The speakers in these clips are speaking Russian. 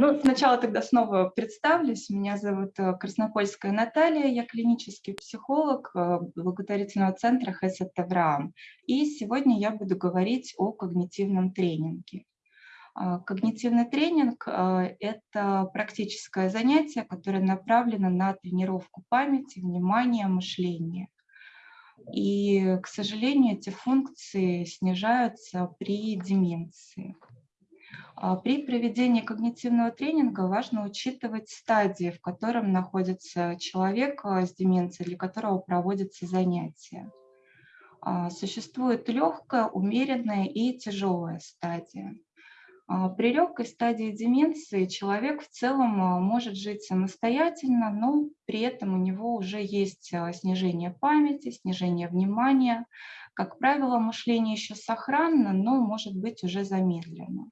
Ну, сначала тогда снова представлюсь. Меня зовут э, Краснопольская Наталья, я клинический психолог э, благотворительного центра Хесет Авраам. И сегодня я буду говорить о когнитивном тренинге. А, когнитивный тренинг э, – это практическое занятие, которое направлено на тренировку памяти, внимания, мышления. И, к сожалению, эти функции снижаются при деменции. А, при проведении когнитивного тренинга важно учитывать стадии, в котором находится человек а, с деменцией, для которого проводятся занятия. А, существует легкая, умеренная и тяжелая стадия. При легкой стадии деменции человек в целом может жить самостоятельно, но при этом у него уже есть снижение памяти, снижение внимания. Как правило, мышление еще сохранно, но может быть уже замедлено.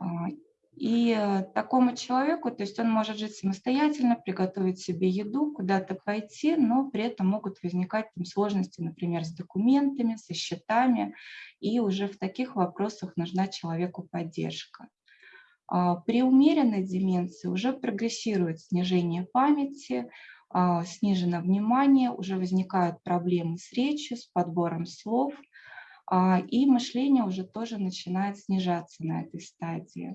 А, и э, такому человеку, то есть он может жить самостоятельно, приготовить себе еду, куда-то пойти, но при этом могут возникать там, сложности, например, с документами, со счетами, и уже в таких вопросах нужна человеку поддержка. А, при умеренной деменции уже прогрессирует снижение памяти, а, снижено внимание, уже возникают проблемы с речью, с подбором слов – и мышление уже тоже начинает снижаться на этой стадии.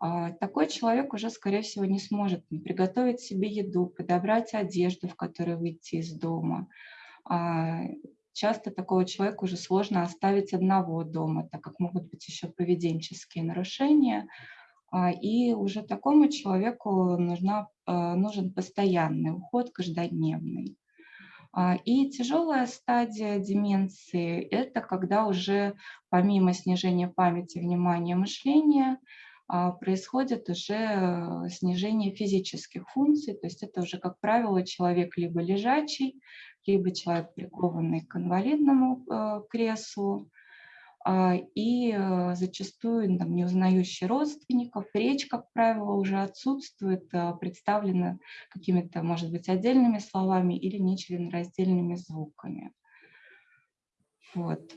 А, такой человек уже, скорее всего, не сможет приготовить себе еду, подобрать одежду, в которой выйти из дома. А, часто такого человека уже сложно оставить одного дома, так как могут быть еще поведенческие нарушения. И уже такому человеку нужна, нужен постоянный уход, каждодневный. А, и тяжелая стадия деменции – это когда уже помимо снижения памяти, внимания, мышления, а, происходит уже снижение физических функций, то есть это уже, как правило, человек либо лежачий, либо человек прикованный к инвалидному э, креслу, и э, зачастую там, не родственников, речь, как правило, уже отсутствует, а, представлена какими-то, может быть, отдельными словами или нечленораздельными звуками. Вот.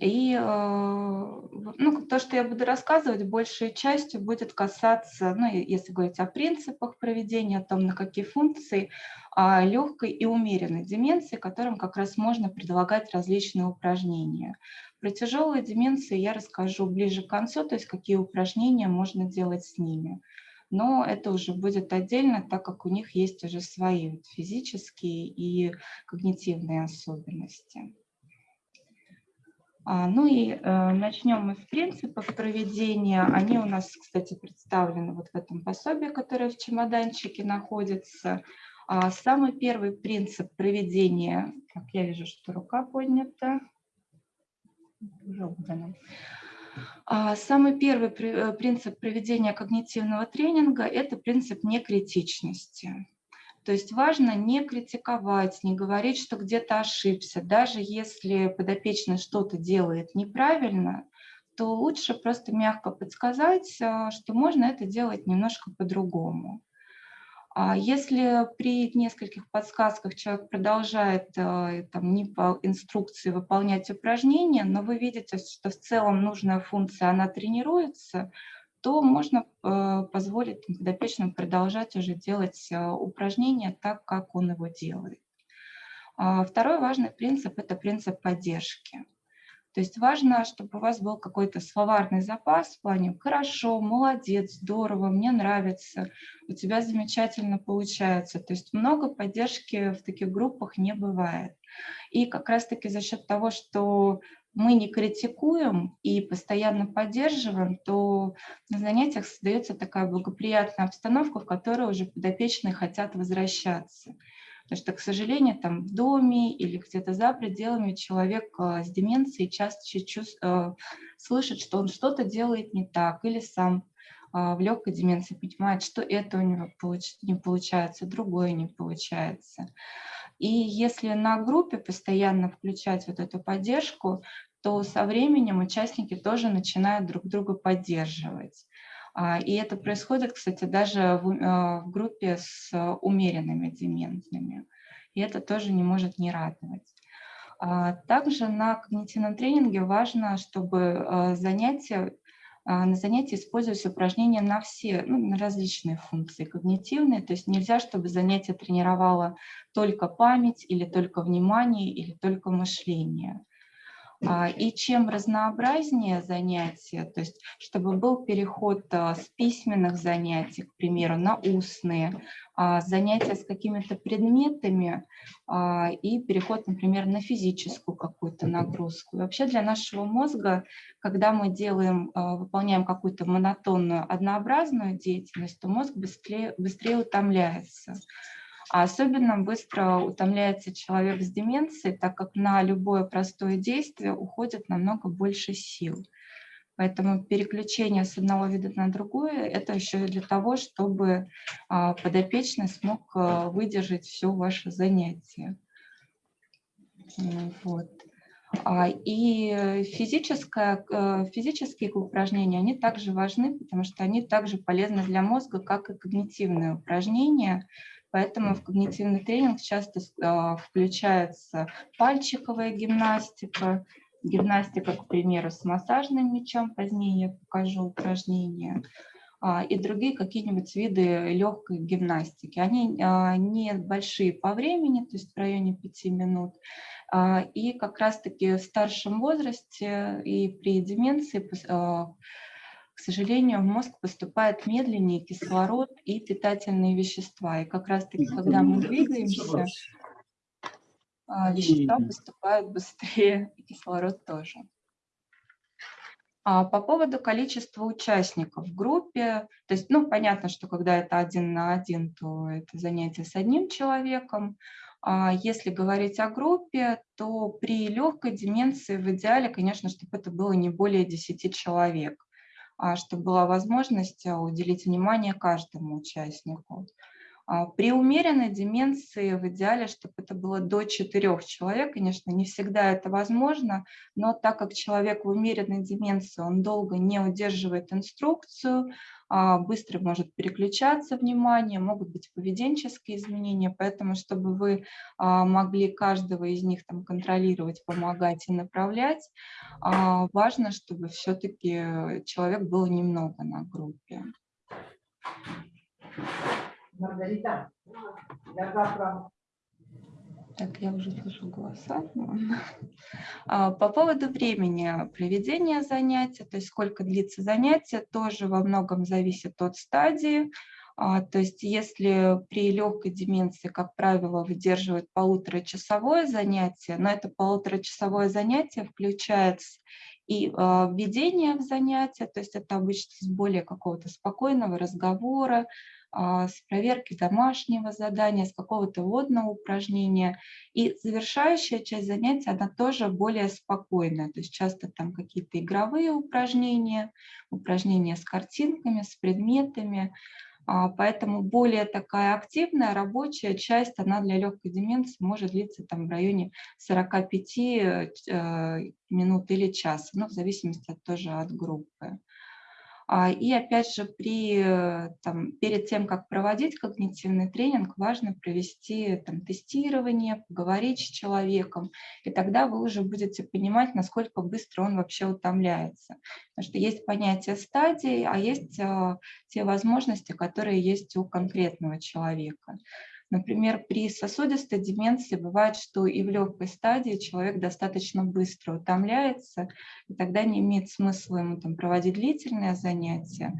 И э, ну, то, что я буду рассказывать, большей частью будет касаться, ну, если говорить о принципах проведения, о том, на какие функции, о легкой и умеренной деменции, которым как раз можно предлагать различные упражнения. Про тяжелые деменции я расскажу ближе к концу, то есть какие упражнения можно делать с ними. Но это уже будет отдельно, так как у них есть уже свои физические и когнитивные особенности. А, ну и э, начнем мы с принципов проведения. Они у нас, кстати, представлены вот в этом пособии, которое в чемоданчике находится. А, самый первый принцип проведения, как я вижу, что рука поднята. А, самый первый э, принцип проведения когнитивного тренинга – это принцип некритичности. То есть важно не критиковать, не говорить, что где-то ошибся. Даже если подопечный что-то делает неправильно, то лучше просто мягко подсказать, э, что можно это делать немножко по-другому. А если при нескольких подсказках человек продолжает э, там, не по инструкции выполнять упражнения, но вы видите, что в целом нужная функция, она тренируется, то можно э, позволить подопечному продолжать уже делать э, упражнения так, как он его делает. А второй важный принцип – это принцип поддержки. То есть важно, чтобы у вас был какой-то словарный запас в плане «хорошо», «молодец», «здорово», «мне нравится», «у тебя замечательно получается». То есть много поддержки в таких группах не бывает. И как раз-таки за счет того, что мы не критикуем и постоянно поддерживаем, то на занятиях создается такая благоприятная обстановка, в которой уже подопечные хотят возвращаться. Потому что, к сожалению, там в доме или где-то за пределами человек э, с деменцией часто чувств, э, слышит, что он что-то делает не так, или сам э, в легкой деменции понимает, что это у него не получается, другое не получается. И если на группе постоянно включать вот эту поддержку, то со временем участники тоже начинают друг друга поддерживать. А, и это происходит, кстати, даже в, а, в группе с умеренными дементными. И это тоже не может не радовать. А, также на когнитивном тренинге важно, чтобы занятия на занятии используются упражнения на все, ну, на различные функции когнитивные, то есть нельзя, чтобы занятие тренировало только память или только внимание или только мышление. А, и чем разнообразнее занятия, то есть чтобы был переход а, с письменных занятий, к примеру, на устные, а, занятия с какими-то предметами и переход, например, на физическую какую-то нагрузку. И вообще для нашего мозга, когда мы делаем, выполняем какую-то монотонную, однообразную деятельность, то мозг быстрее, быстрее утомляется. А особенно быстро утомляется человек с деменцией, так как на любое простое действие уходит намного больше сил. Поэтому переключение с одного вида на другое – это еще для того, чтобы а, подопечный смог а, выдержать все ваше занятие. Вот. А, и физическое, э, физические упражнения, они также важны, потому что они также полезны для мозга, как и когнитивные упражнения. Поэтому в когнитивный тренинг часто а, включается пальчиковая гимнастика, гимнастика, к примеру, с массажным мячом, позднее я покажу упражнения, а, и другие какие-нибудь виды легкой гимнастики. Они а, не большие по времени, то есть в районе 5 минут, и как раз-таки в старшем возрасте и при деменции к сожалению, в мозг поступает медленнее кислород и питательные вещества. И как раз-таки, когда мы двигаемся, а, вещества поступают быстрее, и кислород тоже. А по поводу количества участников в группе, то есть, ну, понятно, что когда это один на один, то это занятие с одним человеком. А если говорить о группе, то при легкой деменции в идеале, конечно, чтобы это было не более 10 человек. А, чтобы была возможность а, уделить внимание каждому участнику. А, при умеренной деменции в идеале, чтобы это было до четырех человек, конечно, не всегда это возможно, но так как человек в умеренной деменции, он долго не удерживает инструкцию, быстро может переключаться внимание, могут быть поведенческие изменения, поэтому чтобы вы а, могли каждого из них там контролировать, помогать и направлять, важно, чтобы все-таки человек был немного на группе. Маргарита, я завтра... Так, я уже слышу голоса. А, по поводу времени проведения занятия, то есть сколько длится занятие, тоже во многом зависит от стадии. А, то есть если при легкой деменции, как правило, выдерживают полуторачасовое занятие, но это полуторачасовое занятие включается и а, введение в занятие, то есть это обычно с более какого-то спокойного разговора, с проверки домашнего задания, с какого-то водного упражнения. И завершающая часть занятия, она тоже более спокойная. То есть часто там какие-то игровые упражнения, упражнения с картинками, с предметами. А, поэтому более такая активная рабочая часть, она для легкой деменции может длиться там в районе 45 э, минут или часа, ну, в зависимости тоже от группы. А, и опять же, при, э, там, перед тем, как проводить когнитивный тренинг, важно провести там, тестирование, поговорить с человеком, и тогда вы уже будете понимать, насколько быстро он вообще утомляется. Потому что есть понятие стадий, а есть а, те возможности, которые есть у конкретного человека. Например, при сосудистой деменции бывает, что и в легкой стадии человек достаточно быстро утомляется, и тогда не имеет смысла ему там, проводить длительные занятия.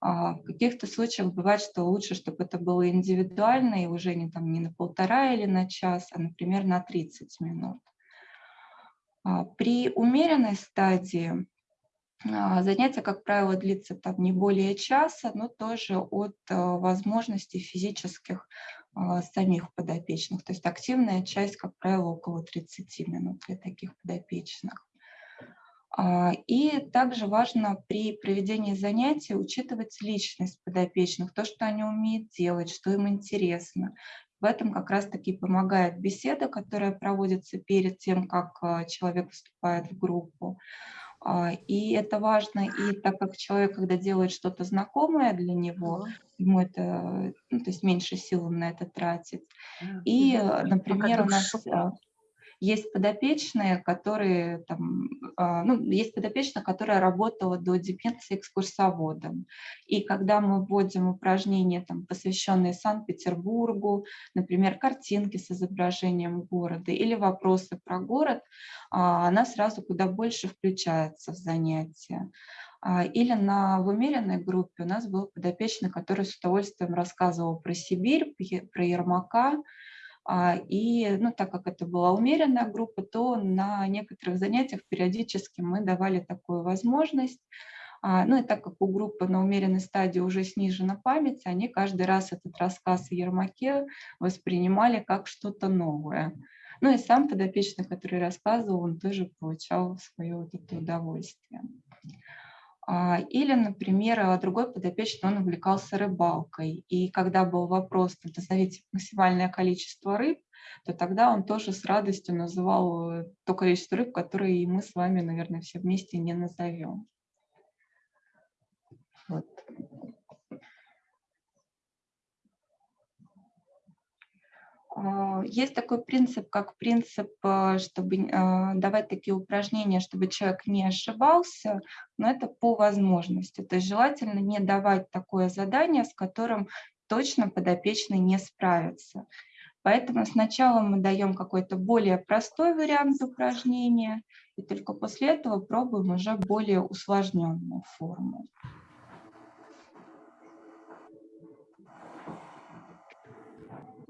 А в каких-то случаях бывает, что лучше, чтобы это было индивидуально и уже не, там, не на полтора или на час, а, например, на 30 минут. А при умеренной стадии а, Занятие, как правило, длится там не более часа, но тоже от возможностей физических самих подопечных. То есть активная часть, как правило, около 30 минут для таких подопечных. А, и также важно при проведении занятий учитывать личность подопечных, то, что они умеют делать, что им интересно. В этом как раз-таки помогает беседа, которая проводится перед тем, как а, человек вступает в группу. А, и это важно, и так как человек, когда делает что-то знакомое для него, ему это, ну, то есть меньше сил на это тратит. И, например, у нас Есть подопечные, которые там, а, ну, есть подопечная, которая работала до деменции экскурсоводом. И когда мы вводим упражнения, там, посвященные Санкт-Петербургу, например, картинки с изображением города или вопросы про город, а, она сразу куда больше включается в занятия. А, или на, в умеренной группе у нас был подопечный, который с удовольствием рассказывал про Сибирь, про Ермака, и ну, так как это была умеренная группа, то на некоторых занятиях периодически мы давали такую возможность. А, ну и так как у группы на умеренной стадии уже снижена память, они каждый раз этот рассказ о Ермаке воспринимали как что-то новое. Ну и сам подопечный, который рассказывал, он тоже получал свое вот это удовольствие. А, или, например, а, другой подопечный, он увлекался рыбалкой. И когда был вопрос, назовите максимальное количество рыб, то тогда он тоже с радостью называл э, то количество рыб, которые мы с вами, наверное, все вместе не назовем. Вот. Есть такой принцип, как принцип, э, чтобы э, давать такие упражнения, чтобы человек не ошибался, но это по возможности. То есть желательно не давать такое задание, с которым точно подопечный не справится. Поэтому сначала мы даем какой-то более простой вариант упражнения, и только после этого пробуем уже более усложненную форму.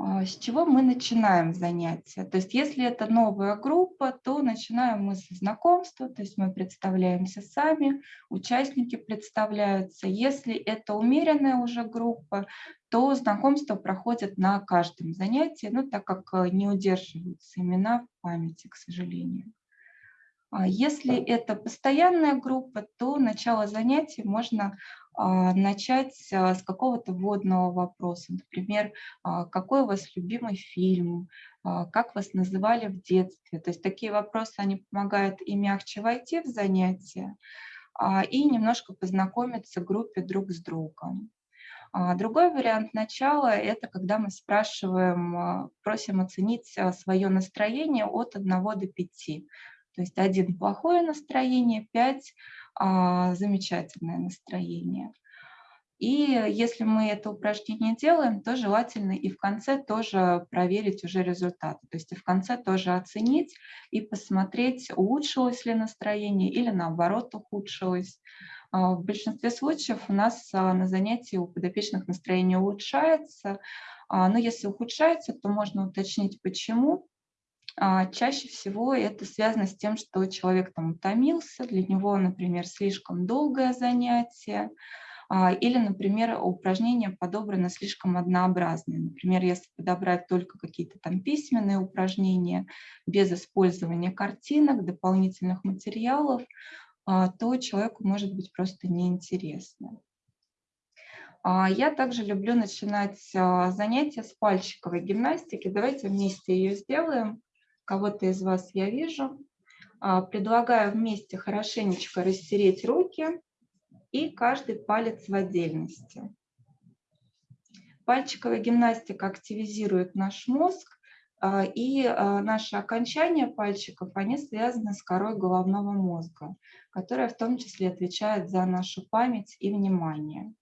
С чего мы начинаем занятия? То есть если это новая группа, то начинаем мы со знакомства, то есть мы представляемся сами, участники представляются. Если это умеренная уже группа, то знакомство проходит на каждом занятии, ну, так как э, не удерживаются имена в памяти, к сожалению. А если это постоянная группа, то начало занятий можно а, начать а, с какого-то вводного вопроса. Например, какой у вас любимый фильм, как вас называли в детстве. То есть такие вопросы, они помогают и мягче войти в занятие, и немножко познакомиться в группе друг с другом. Другой вариант начала – это когда мы спрашиваем, просим оценить свое настроение от 1 до 5. То есть один плохое настроение, пять а, замечательное настроение. И если мы это упражнение делаем, то желательно и в конце тоже проверить уже результаты. То есть и в конце тоже оценить и посмотреть, улучшилось ли настроение или наоборот ухудшилось. А, в большинстве случаев у нас а, на занятии у подопечных настроение улучшается, а, но если ухудшается, то можно уточнить, почему. А, чаще всего это связано с тем, что человек там утомился, для него, например, слишком долгое занятие, а, или, например, упражнения подобраны слишком однообразные. Например, если подобрать только какие-то там письменные упражнения без использования картинок, дополнительных материалов, а, то человеку может быть просто неинтересно. Я также люблю начинать занятия с пальчиковой гимнастики. Давайте вместе ее сделаем кого-то из вас я вижу. А, предлагаю вместе хорошенечко растереть руки и каждый палец в отдельности. Пальчиковая гимнастика активизирует наш мозг, а, и а, наши окончания пальчиков, они связаны с корой головного мозга, которая в том числе отвечает за нашу память и внимание.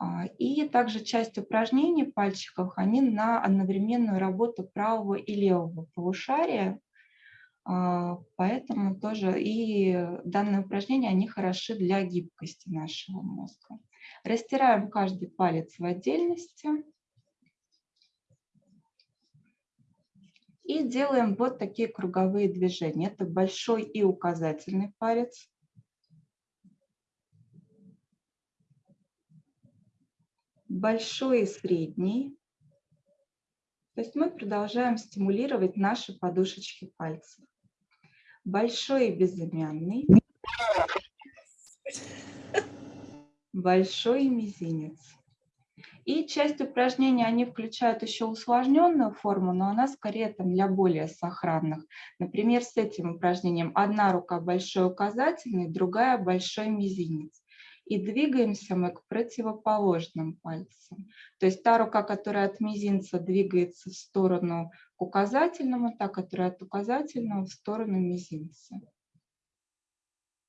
А, и также часть упражнений пальчиков, они на одновременную работу правого и левого полушария, а, поэтому тоже и данные упражнения, они хороши для гибкости нашего мозга. Растираем каждый палец в отдельности. И делаем вот такие круговые движения. Это большой и указательный палец. Большой и средний. То есть мы продолжаем стимулировать наши подушечки пальцев. Большой и безымянный. Большой и мизинец. И часть упражнений, они включают еще усложненную форму, но она скорее там для более сохранных. Например, с этим упражнением одна рука большой указательный, другая большой мизинец и двигаемся мы к противоположным пальцам. То есть та рука, которая от мизинца двигается в сторону к указательному, та, которая от указательного в сторону мизинца.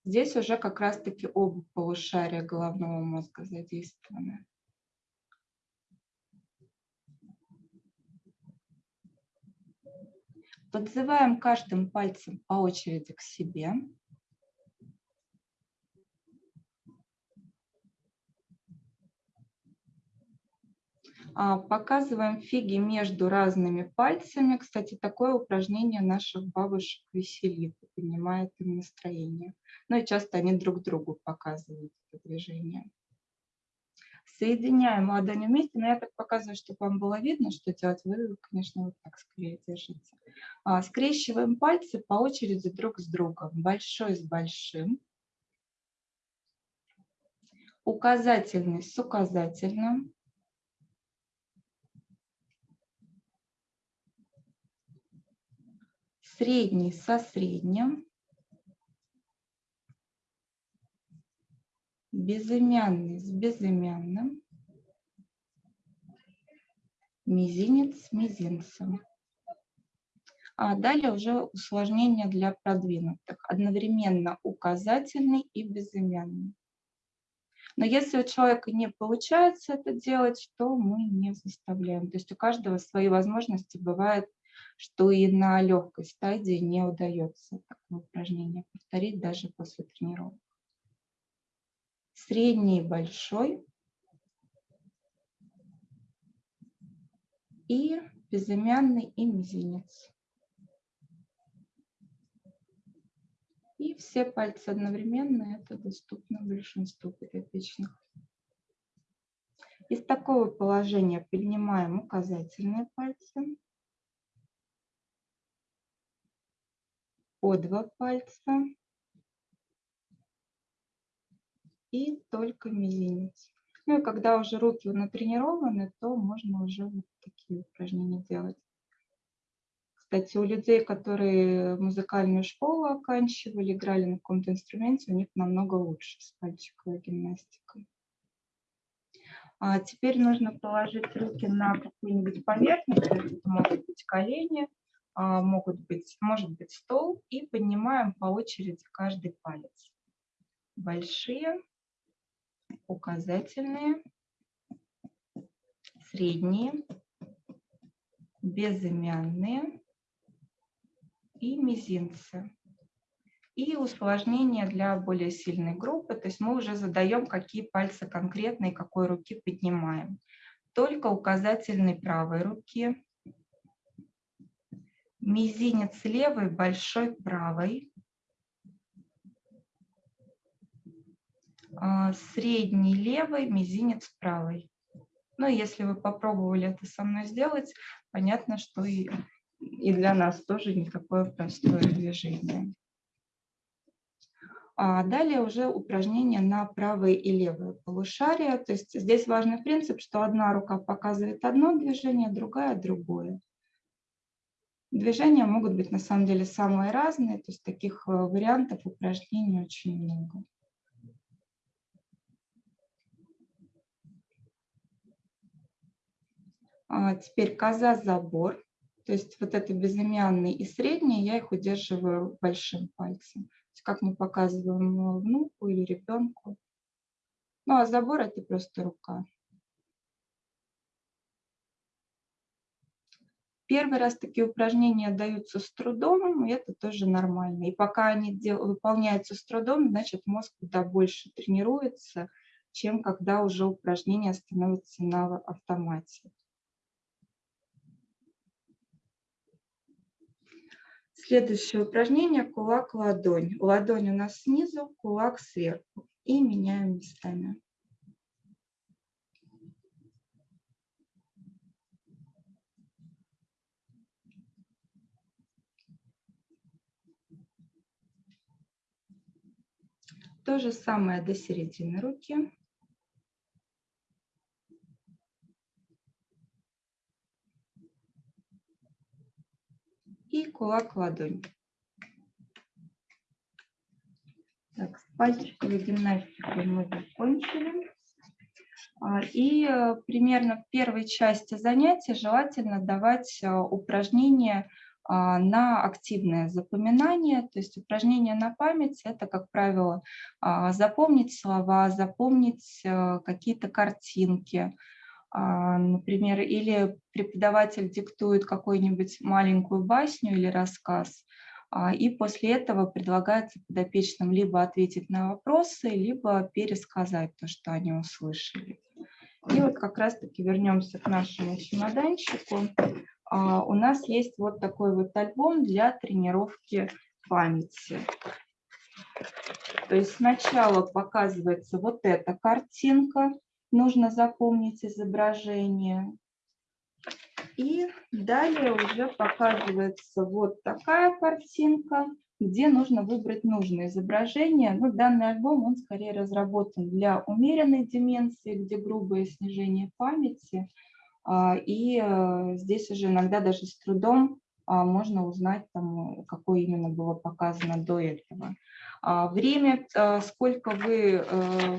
Здесь уже как раз-таки оба полушария головного мозга задействованы. Подзываем каждым пальцем по очереди к себе. Показываем фиги между разными пальцами. Кстати, такое упражнение наших бабушек веселит, поднимает им настроение. Ну и часто они друг другу показывают это движение. Соединяем ладони вместе, но я так показываю, чтобы вам было видно, что делать. Вы, конечно, вот так скорее держите. А, скрещиваем пальцы по очереди друг с другом. Большой с большим. Указательный с указательным. Средний со средним, безымянный с безымянным, мизинец с мизинцем. А далее уже усложнение для продвинутых. Одновременно указательный и безымянный. Но если у человека не получается это делать, то мы не заставляем. То есть у каждого свои возможности бывает что и на легкой стадии не удается такое упражнение повторить даже после тренировок. Средний и большой. И безымянный и мизинец. И все пальцы одновременно, это доступно большинству подопечных. Из такого положения поднимаем указательные пальцы. По два пальца и только мизинец. Ну и когда уже руки натренированы, то можно уже вот такие упражнения делать. Кстати, у людей, которые музыкальную школу оканчивали, играли на каком-то инструменте, у них намного лучше с пальчиковой гимнастикой. А теперь нужно положить руки на какую-нибудь поверхность, это могут быть колени, могут быть, может быть стол, и поднимаем по очереди каждый палец. Большие, указательные, средние, безымянные и мизинцы. И усложнение для более сильной группы, то есть мы уже задаем, какие пальцы конкретно и какой руки поднимаем. Только указательной правой руки, мизинец левый, большой правой, а, средний левый, мизинец правой. Ну, если вы попробовали это со мной сделать, понятно, что и, и для нас тоже не такое простое движение. А далее уже упражнение на правое и левое полушарие. То есть здесь важный принцип, что одна рука показывает одно движение, другая – другое. Движения могут быть на самом деле самые разные, то есть таких э, вариантов упражнений очень много. А теперь коза-забор, то есть вот это безымянный и средний, я их удерживаю большим пальцем. как мы показываем внуку или ребенку. Ну а забор это просто рука. Первый раз такие упражнения даются с трудом, и это тоже нормально. И пока они дел, выполняются с трудом, значит мозг куда больше тренируется, чем когда уже упражнения становятся на автомате. Следующее упражнение – кулак-ладонь. Ладонь у нас снизу, кулак сверху. И меняем местами. То же самое до середины руки. И кулак ладонь. Так, с пальчиковой гимнастикой мы закончили. А, и э, примерно в первой части занятия желательно давать э, упражнения на активное запоминание, то есть упражнения на память – это, как правило, а, запомнить слова, запомнить э, какие-то картинки, например, или преподаватель диктует какую-нибудь маленькую басню или рассказ, и после этого предлагается подопечным либо ответить на вопросы, либо пересказать то, что они услышали. И вот как раз-таки вернемся к нашему чемоданчику. А, у нас есть вот такой вот альбом для тренировки памяти. То есть сначала показывается вот эта картинка, нужно запомнить изображение. И далее уже показывается вот такая картинка, где нужно выбрать нужное изображение. Ну, данный альбом, он скорее разработан для умеренной деменции, где грубое снижение памяти. А, и э, здесь уже иногда даже с трудом а, можно узнать, там, какое именно было показано до этого. А, время, э, сколько вы э,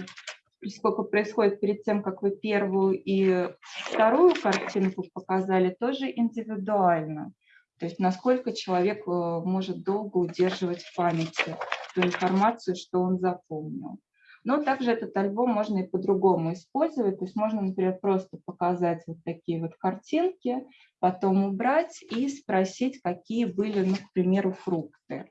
сколько происходит перед тем, как вы первую и вторую картинку показали, тоже индивидуально. То есть насколько человек может долго удерживать в памяти ту информацию, что он запомнил. Но также этот альбом можно и по-другому использовать. То есть можно, например, просто показать вот такие вот картинки, потом убрать и спросить, какие были, ну, к примеру, фрукты.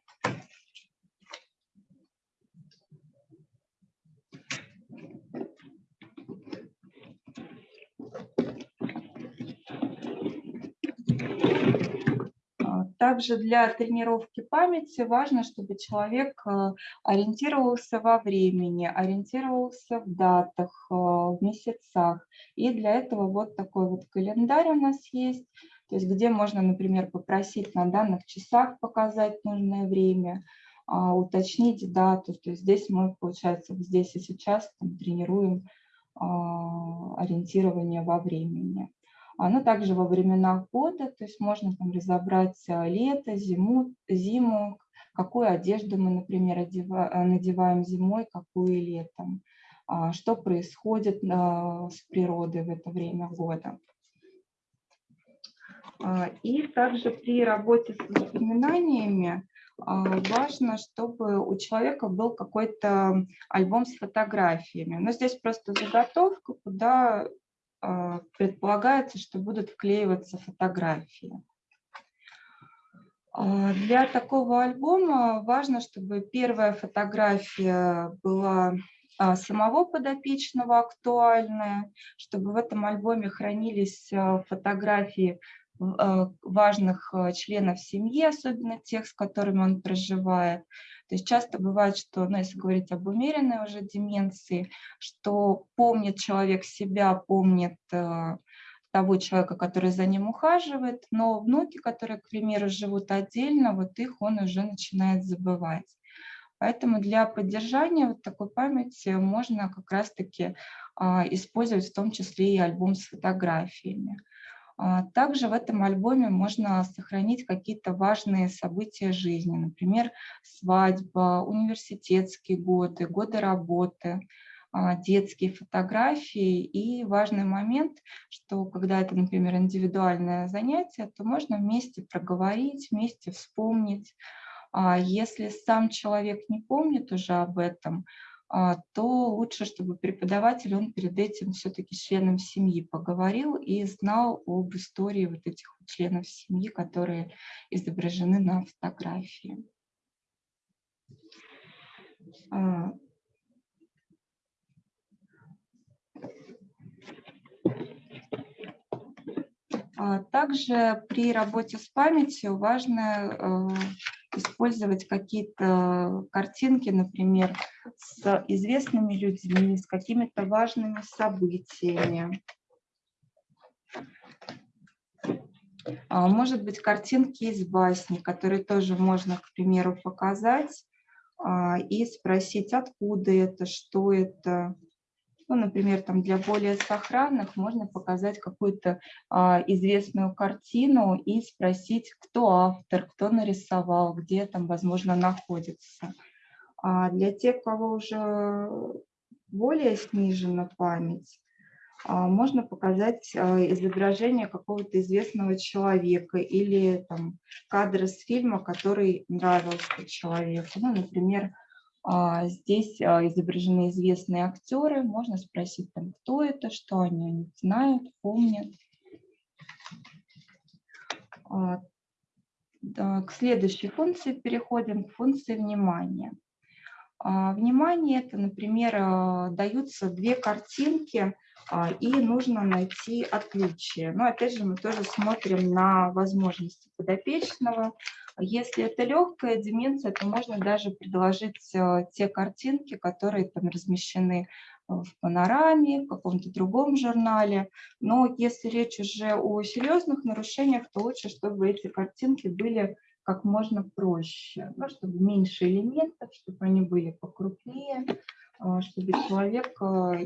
Также для тренировки памяти важно, чтобы человек э, ориентировался во времени, ориентировался в датах, э, в месяцах. И для этого вот такой вот календарь у нас есть, то есть где можно, например, попросить на данных часах показать нужное время, а, уточнить дату. То есть здесь мы, получается, здесь и сейчас там, тренируем а, ориентирование во времени. Оно также во времена года, то есть можно там разобрать а, лето, зиму, зиму, какую одежду мы, например, одеваем, надеваем зимой, какую летом, а, что происходит а, с природой в это время года. И также при работе с воспоминаниями важно, чтобы у человека был какой-то альбом с фотографиями. Но здесь просто заготовка, куда предполагается, что будут вклеиваться фотографии. А, для такого альбома важно, чтобы первая фотография была а, самого подопечного актуальная, чтобы в этом альбоме хранились фотографии важных членов семьи, особенно тех, с которыми он проживает, то есть часто бывает, что, ну, если говорить об умеренной уже деменции, что помнит человек себя, помнит э, того человека, который за ним ухаживает, но внуки, которые, к примеру, живут отдельно, вот их он уже начинает забывать. Поэтому для поддержания вот такой памяти можно как раз-таки э, использовать в том числе и альбом с фотографиями. А, также в этом альбоме можно сохранить какие-то важные события жизни, например, свадьба, университетские годы, годы работы, а, детские фотографии. И важный момент, что когда это, например, индивидуальное занятие, то можно вместе проговорить, вместе вспомнить. А если сам человек не помнит уже об этом, то лучше, чтобы преподаватель, он перед этим все-таки членом семьи поговорил и знал об истории вот этих членов семьи, которые изображены на фотографии. А. А также при работе с памятью важно использовать какие-то картинки, например, с известными людьми, с какими-то важными событиями. А, может быть, картинки из басни, которые тоже можно, к примеру, показать а, и спросить, откуда это, что это, ну, например, там для более сохранных можно показать какую-то а, известную картину и спросить, кто автор, кто нарисовал, где там, возможно, находится. А для тех, кого уже более снижена память, А, можно показать а, изображение какого-то известного человека или там, кадр из фильма, который нравился человеку. Ну, например, здесь изображены известные актеры. Можно спросить, там, кто это, что они знают, помнят. К следующей функции переходим, к функции внимания. Внимание – это, например, даются две картинки – а, и нужно найти отличия. Но опять же мы тоже смотрим на возможности подопечного. Если это легкая деменция, то можно даже предложить э, те картинки, которые там размещены в панораме, в каком-то другом журнале. Но если речь уже о серьезных нарушениях, то лучше, чтобы эти картинки были как можно проще, ну, чтобы меньше элементов, чтобы они были покрупнее, а, чтобы человек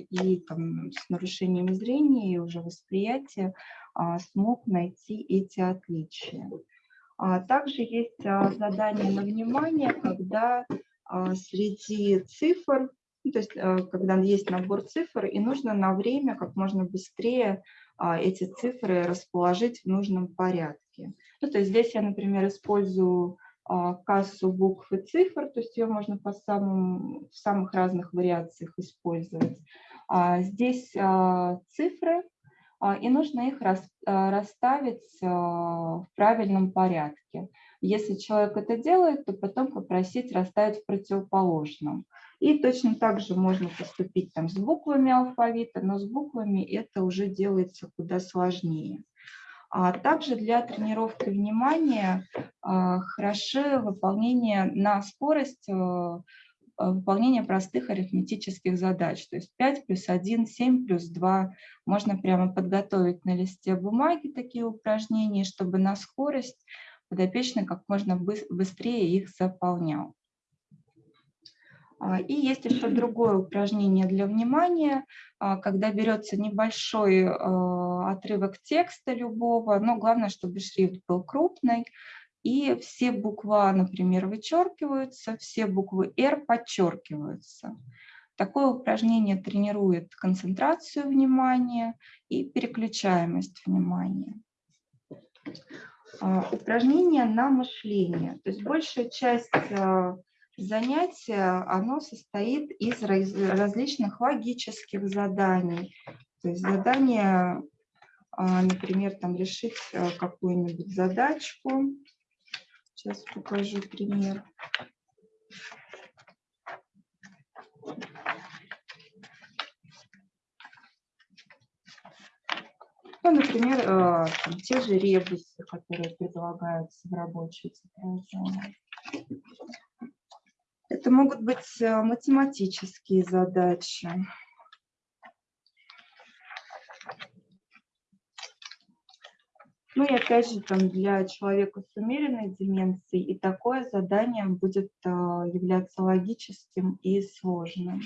и там, с нарушением зрения и уже восприятия а, смог найти эти отличия. Также есть задание на внимание, когда среди цифр, ну, то есть когда есть набор цифр, и нужно на время как можно быстрее эти цифры расположить в нужном порядке. Ну, то есть здесь я, например, использую а, кассу букв и цифр, то есть ее можно по самым, в самых разных вариациях использовать. А, здесь а, цифры, и нужно их расставить в правильном порядке. Если человек это делает, то потом попросить расставить в противоположном. И точно так же можно поступить там с буквами алфавита, но с буквами это уже делается куда сложнее. А также для тренировки внимания а, хороши выполнение на скорость а, выполнения простых арифметических задач. То есть 5 плюс 1, 7 плюс 2. Можно прямо подготовить на листе бумаги такие упражнения, чтобы на скорость подопечный как можно быстрее их заполнял. А, и есть еще другое упражнение для внимания, а, когда берется небольшой а, отрывок текста любого, но главное, чтобы шрифт был крупный, и все буквы, например, вычеркиваются, все буквы «Р» подчеркиваются. Такое упражнение тренирует концентрацию внимания и переключаемость внимания. Упражнение на мышление. То есть большая часть занятие, оно состоит из различных логических заданий. То есть задание, а, например, там решить э, какую-нибудь задачку. Сейчас покажу пример. Ну, например, э, там, те же ребусы, которые предлагаются в рабочей тетради. Это могут быть э, математические задачи. Ну и опять же, там для человека с умеренной деменцией и такое задание будет э, являться логическим и сложным.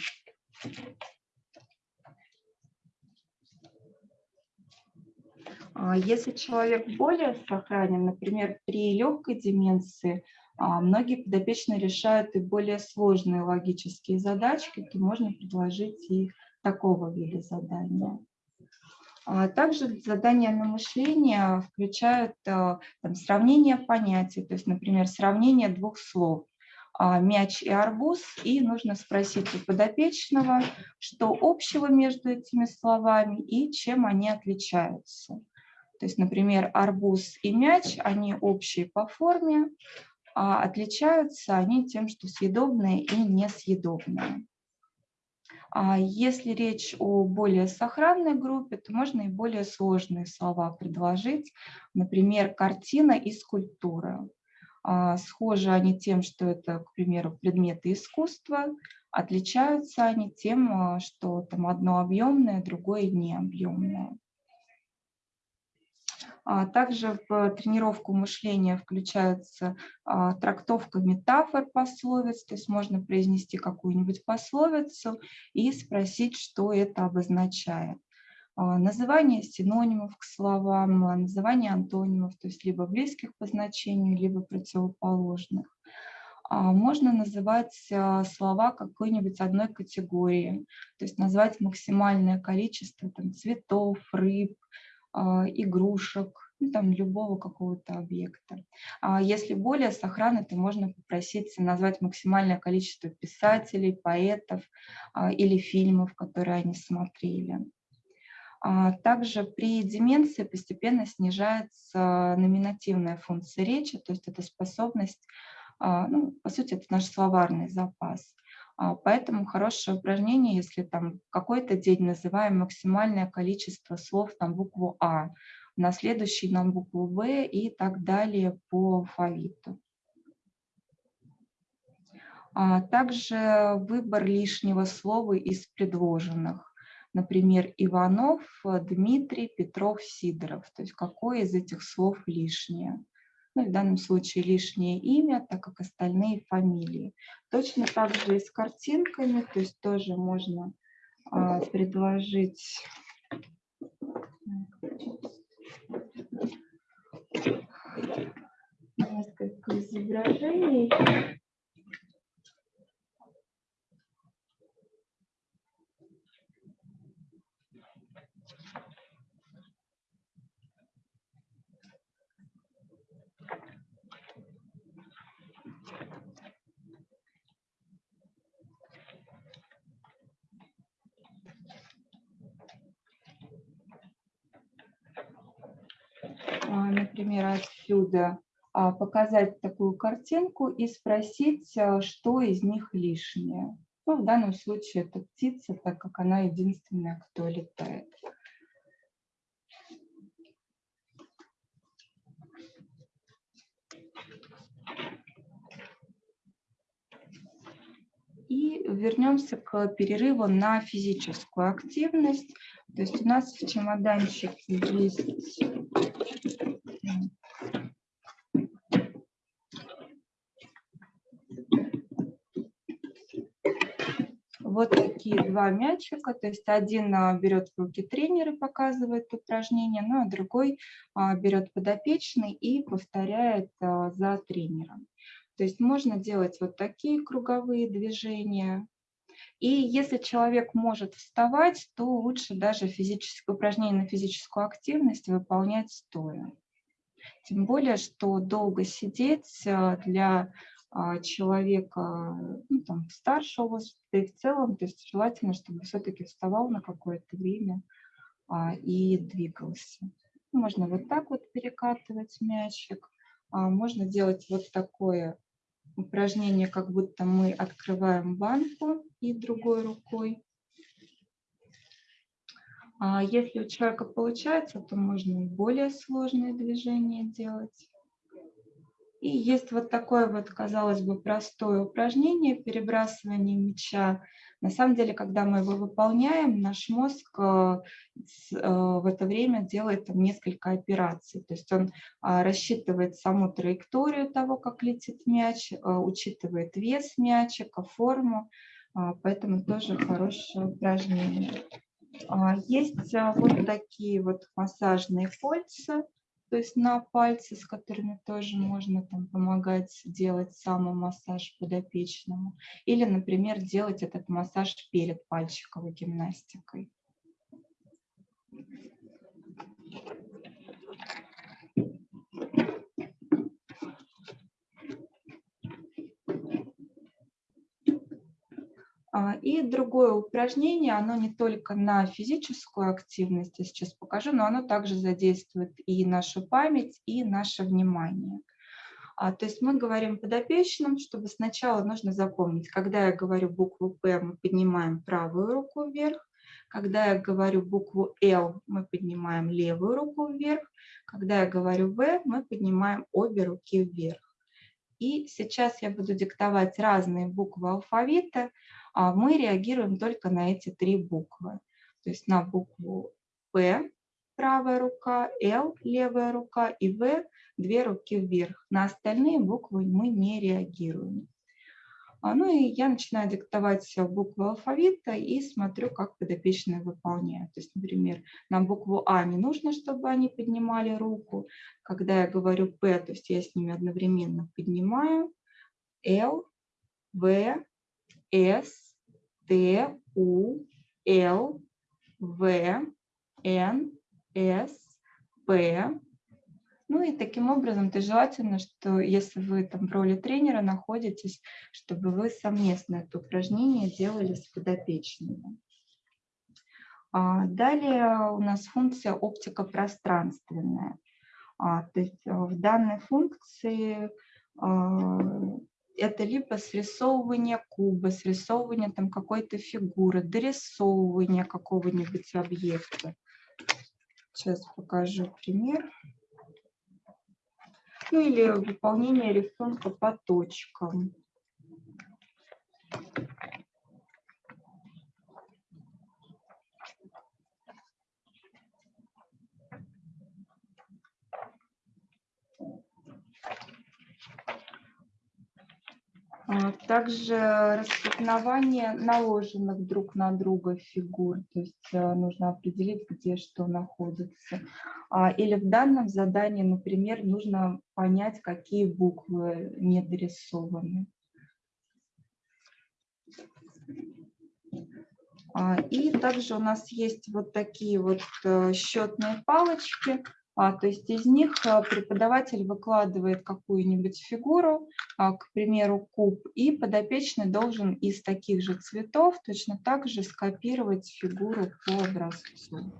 А если человек более сохранен, например, при легкой деменции, а многие подопечные решают и более сложные логические задачки, то можно предложить и такого вида задания. А также задания на мышление включают а, там, сравнение понятий, то есть, например, сравнение двух слов мяч и арбуз, и нужно спросить у подопечного, что общего между этими словами и чем они отличаются. То есть, например, арбуз и мяч, они общие по форме, а отличаются они тем, что съедобные и несъедобные. А если речь о более сохранной группе, то можно и более сложные слова предложить, например, картина и скульптура. А, схожи они тем, что это, к примеру, предметы искусства, отличаются они тем, а, что там одно объемное, другое необъемное. А также в тренировку мышления включается а, трактовка метафор пословиц, то есть можно произнести какую-нибудь пословицу и спросить, что это обозначает. А, называние синонимов к словам, называние антонимов, то есть либо близких по значению, либо противоположных. Можно называть слова какой-нибудь одной категории, то есть назвать максимальное количество там, цветов, рыб, игрушек, ну, там, любого какого-то объекта. Если более с охраны, то можно попросить назвать максимальное количество писателей, поэтов или фильмов, которые они смотрели. Также при деменции постепенно снижается номинативная функция речи, то есть это способность а, ну, по сути, это наш словарный запас. А, поэтому хорошее упражнение, если там какой-то день называем максимальное количество слов на букву А, на следующий на букву В и так далее по алфавиту. А также выбор лишнего слова из предложенных. Например, Иванов, Дмитрий, Петров, Сидоров. То есть какое из этих слов лишнее ну, в данном случае лишнее имя, так как остальные фамилии. Точно так же и с картинками, то есть тоже можно а, предложить несколько изображений. Например, отсюда а, показать такую картинку и спросить, а, что из них лишнее. Ну, в данном случае это птица, так как она единственная, кто летает. И вернемся к перерыву на физическую активность. То есть у нас в чемоданчике есть вот такие два мячика, то есть один а, берет в руки тренер и показывает упражнение, ну а другой а, берет подопечный и повторяет а, за тренером. То есть можно делать вот такие круговые движения, и если человек может вставать, то лучше даже физическое упражнение на физическую активность выполнять стоя. Тем более, что долго сидеть для человека ну, там, старшего возраста и в целом, то есть желательно, чтобы все-таки вставал на какое-то время а, и двигался. Можно вот так вот перекатывать мячик, а, можно делать вот такое упражнение, как будто мы открываем банку и другой рукой. А если у человека получается, то можно более сложные движения делать. И есть вот такое вот, казалось бы, простое упражнение перебрасывания мяча. На самом деле, когда мы его выполняем, наш мозг э, э, в это время делает там несколько операций. То есть он а, рассчитывает саму траекторию того, как летит мяч, э, учитывает вес мячика, форму, а, поэтому тоже хорошее упражнение. А, есть вот такие вот массажные кольца то есть на пальцы, с которыми тоже можно там, помогать делать самомассаж подопечному. Или, например, делать этот массаж перед пальчиковой гимнастикой. И другое упражнение, оно не только на физическую активность, я сейчас покажу, но оно также задействует и нашу память, и наше внимание. А, то есть мы говорим подопечным, чтобы сначала нужно запомнить, когда я говорю букву «П», мы поднимаем правую руку вверх, когда я говорю букву «Л», мы поднимаем левую руку вверх, когда я говорю «В», мы поднимаем обе руки вверх. И сейчас я буду диктовать разные буквы алфавита, а мы реагируем только на эти три буквы. То есть на букву П правая рука, Л левая рука и В две руки вверх. На остальные буквы мы не реагируем. А, ну и я начинаю диктовать буквы алфавита и смотрю, как подопечные выполняют. То есть, например, на букву А не нужно, чтобы они поднимали руку. Когда я говорю П, то есть я с ними одновременно поднимаю Л, В, С, Т, У, Л, В, Н, С, П. Ну и таким образом, то желательно, что если вы там в роли тренера находитесь, чтобы вы совместно это упражнение делали с подопечными. А, далее у нас функция оптика пространственная. А, то есть э, в данной функции а, это либо срисовывание куба, срисовывание там какой-то фигуры, дорисовывание какого-нибудь объекта. Сейчас покажу пример. Ну или выполнение рисунка по точкам. А, также распознавание наложенных друг на друга фигур, то есть э, нужно определить, где что находится. А, или в данном задании, например, нужно понять, какие буквы не дорисованы. А, и также у нас есть вот такие вот э, счетные палочки, а, то есть из них а, преподаватель выкладывает какую-нибудь фигуру, а, к примеру, куб, и подопечный должен из таких же цветов точно так же скопировать фигуру по образцу.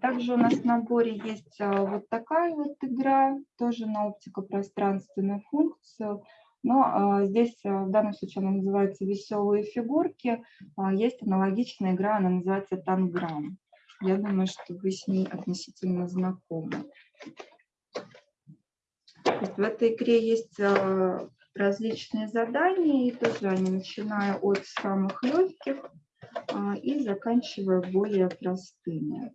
Также у нас в наборе есть вот такая вот игра, тоже на оптико-пространственную функцию. Но а, здесь а, в данном случае она называется «Веселые фигурки». А, есть аналогичная игра, она называется «Танграм». Я думаю, что вы с ней относительно знакомы. В этой игре есть различные задания, и тоже они, начиная от самых легких и заканчивая более простыми.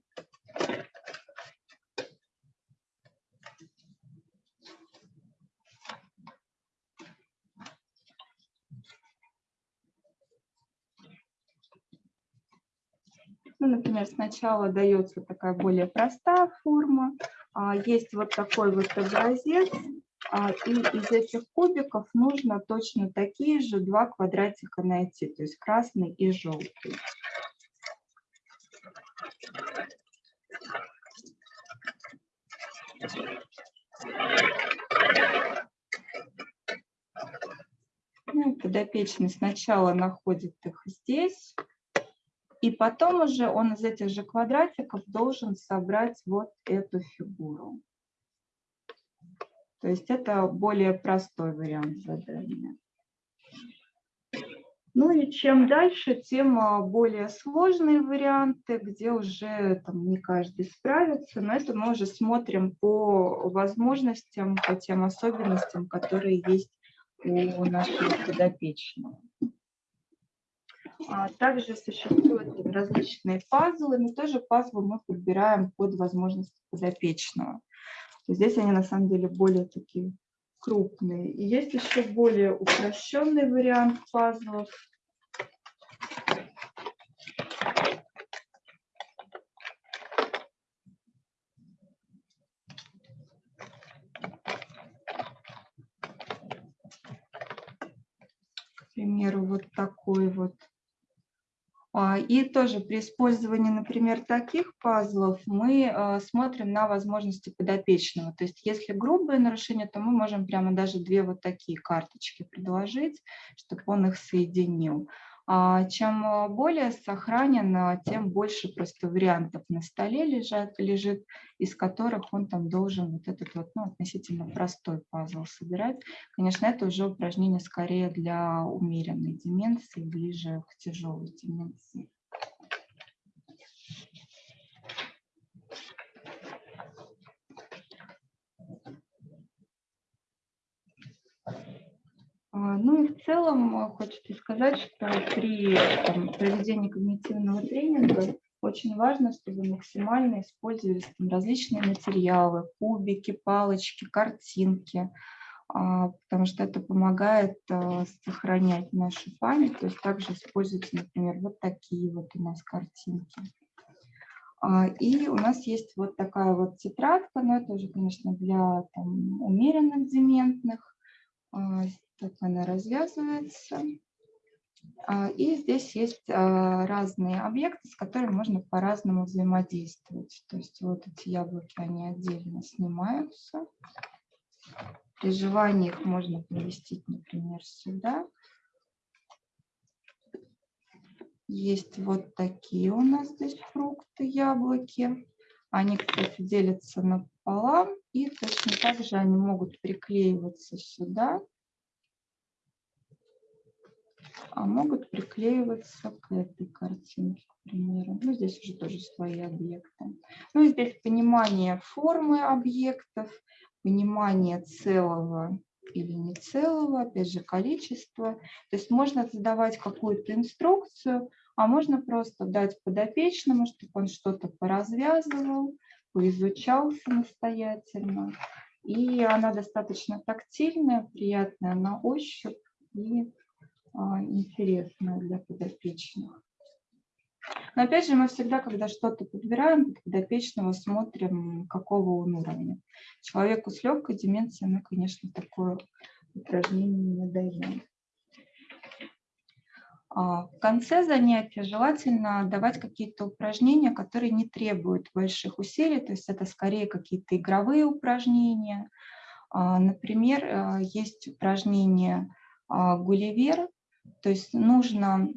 Ну, например, сначала дается такая более простая форма, а, есть вот такой вот образец, а, и из этих кубиков нужно точно такие же два квадратика найти, то есть красный и желтый. Ну, подопечный сначала находит их здесь, и потом уже он из этих же квадратиков должен собрать вот эту фигуру. То есть это более простой вариант задания. Ну и чем дальше, тем а, более сложные варианты, где уже там, не каждый справится. Но это мы уже смотрим по возможностям, по тем особенностям, которые есть у нашего подопечного. А, также существуют различные пазлы, но тоже пазлы мы подбираем под возможности подопечного. Здесь они на самом деле более такие крупные. И есть еще более упрощенный вариант пазлов. К примеру, вот такой вот а, и тоже при использовании, например, таких пазлов мы а, смотрим на возможности подопечного. То есть если грубое нарушение, то мы можем прямо даже две вот такие карточки предложить, чтобы он их соединил. А чем а, более сохранен, тем больше просто вариантов на столе лежат, лежит, из которых он там должен вот этот вот ну, относительно простой пазл собирать. Конечно, это уже упражнение скорее для умеренной деменции, ближе к тяжелой деменции. Ну и в целом а, хочется сказать, что при там, проведении когнитивного тренинга очень важно, чтобы максимально использовались там, различные материалы, кубики, палочки, картинки, а, потому что это помогает сохранять нашу память. То есть также используйте, например, вот такие вот у нас картинки. А, и у нас есть вот такая вот тетрадка, но это уже, конечно, для там, умеренных дементных. А, так она развязывается. А, и здесь есть разные объекты, с которыми можно по-разному взаимодействовать. То есть вот эти яблоки, они отдельно снимаются. При желании их можно поместить, например, сюда. Есть вот такие у нас здесь фрукты, яблоки. Они, кстати, делятся напополам. И точно так же они могут приклеиваться сюда. А могут приклеиваться к этой картинке, к примеру. Ну, здесь уже тоже свои объекты. Ну, здесь понимание формы объектов, понимание целого или не целого, опять же, количество. То есть можно задавать какую-то инструкцию, а можно просто дать подопечному, чтобы он что-то поразвязывал, поизучал самостоятельно. И она достаточно тактильная, приятная на ощупь и а, интересная для подопечных. Но опять же, мы всегда, когда что-то подбираем, подопечного смотрим, какого он уровня. Человеку с легкой деменцией мы, конечно, такое упражнение не даем. А, в конце занятия желательно давать какие-то упражнения, которые не требуют больших усилий, то есть это скорее какие-то игровые упражнения. А, например, э, есть упражнение а, «Гулливер», то есть нужно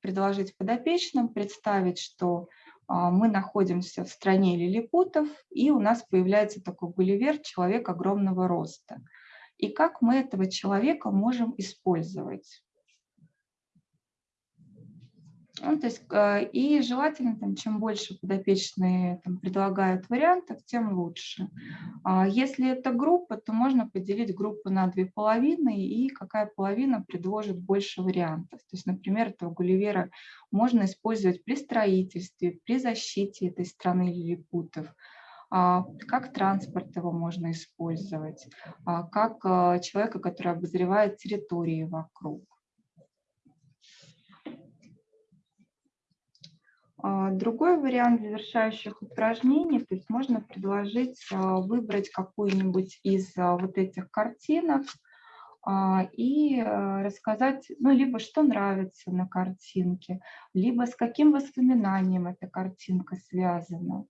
предложить подопечным представить, что мы находимся в стране лилипутов, и у нас появляется такой Гулливер, человек огромного роста. И как мы этого человека можем использовать? Ну, то есть, э, и желательно, там, чем больше подопечные там, предлагают вариантов, тем лучше. А если это группа, то можно поделить группу на две половины, и какая половина предложит больше вариантов. То есть, например, этого Гулливера можно использовать при строительстве, при защите этой страны лилипутов, а, как транспорт его можно использовать, а, как э, человека, который обозревает территории вокруг. Другой вариант завершающих упражнений, то есть можно предложить а, выбрать какую-нибудь из а, вот этих картинок и рассказать, ну, либо что нравится на картинке, либо с каким воспоминанием эта картинка связана.